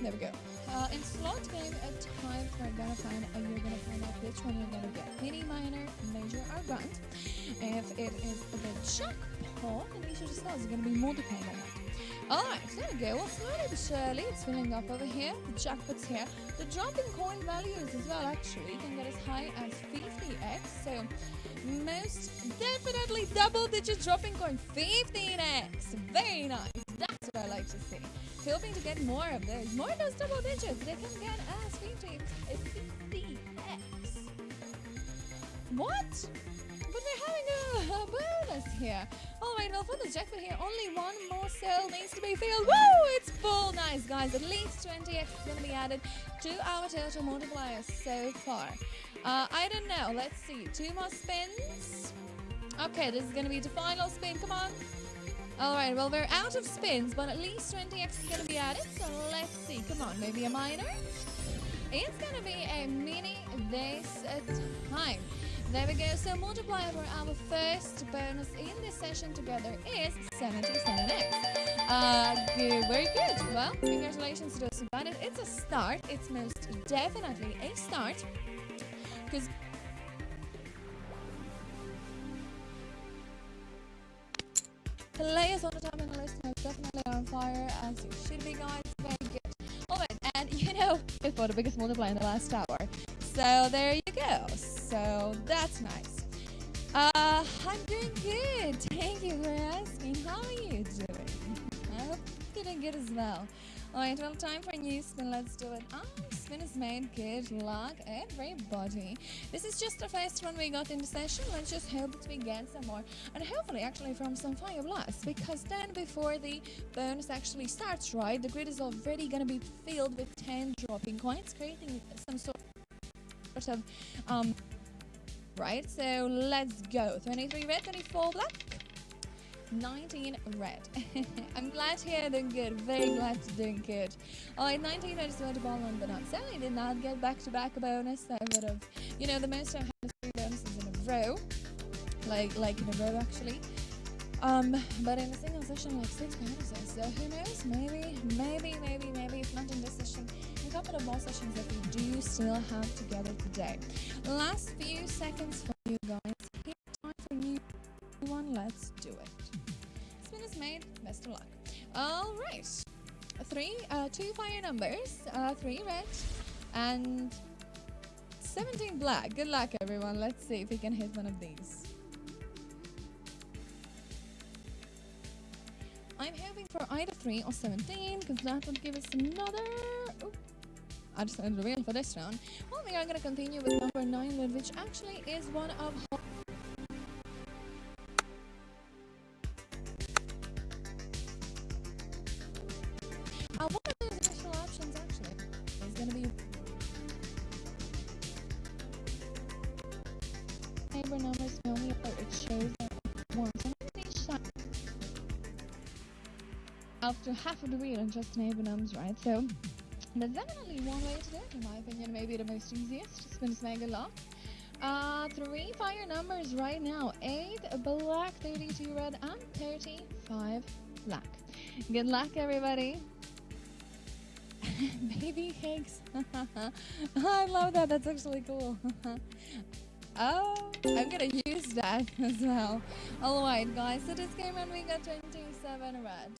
There we go. Uh, in slot game at time, gonna find uh, you're gonna find out which one you're gonna get. Mini, minor, major, or grand. If it is the jackpot, then you should just know it's gonna be multiplied on that. Alright, there we go. Well, slowly but surely, it's filling up over here. The jackpot's here. The dropping coin values as well, actually, can get as high as 50x. So, most definitely double digit dropping coin 15x. Very nice. What I like to see. Hoping to get more of those. More of those double digits. They can get as 50, 50x. What? But we're having a, a bonus here. Alright, well for the jackpot here, only one more cell needs to be filled. Woo! It's full. Nice, guys. At least 20x is going to be added to our total multiplier so far. Uh, I don't know. Let's see. Two more spins. Okay, this is going to be the final spin. Come on. Alright, well, we're out of spins, but at least 20x is going to be added. So let's see. Come on, maybe a minor? It's going to be a mini this time. There we go. So multiplier for our first bonus in this session together is 77x. Uh, good, very good. Well, congratulations to those who got it. It's a start. It's most definitely a start. Because players on the of the list are definitely on fire as you should be, guys. Very good. Alright, and you know, we for the biggest multiplier in the last hour. So there you go. So that's nice. Uh, I'm doing good. Doing good as well. Alright, well, time for a new spin. Let's do it. Ah, spin is made. Good luck, everybody. This is just the first one we got in the session. Let's just hope that we get some more. And hopefully, actually, from some fire blasts. Because then, before the bonus actually starts, right, the grid is already to be filled with 10 dropping coins, creating some sort of. Um, right, so let's go. 23 red, 24 black. 19 red. I'm glad hear doing good. Very glad to doing good. Alright, 19 red is where the ball on, but. I did not get back-to-back -back bonus. I would have, you know, the most I've had three bonuses in a row. Like, like in a row, actually. Um, but in a single session, like six bonuses. So who knows? Maybe, maybe, maybe, maybe, if not in this session, a couple of more sessions that we do still have together today. Last few seconds for you guys. Best of luck. All right. Three, uh, two fire numbers, uh, three red, and 17 black. Good luck, everyone. Let's see if we can hit one of these. I'm hoping for either 3 or 17, because that would give us another... I just wanted the wheel for this round. Well, we are going to continue with number 9, which actually is one of numbers only it shows that once after half of the wheel and just neighbor numbers, right? So there's definitely one way to do it, in my opinion. Maybe the most easiest. Spins mega lock. Uh, three fire numbers right now. Eight black, 32 red, and 35 black. Good luck, everybody. Baby cakes. I love that. That's actually cool. oh, I'm gonna use that as well. Alright, guys. So this game and we got 27 red.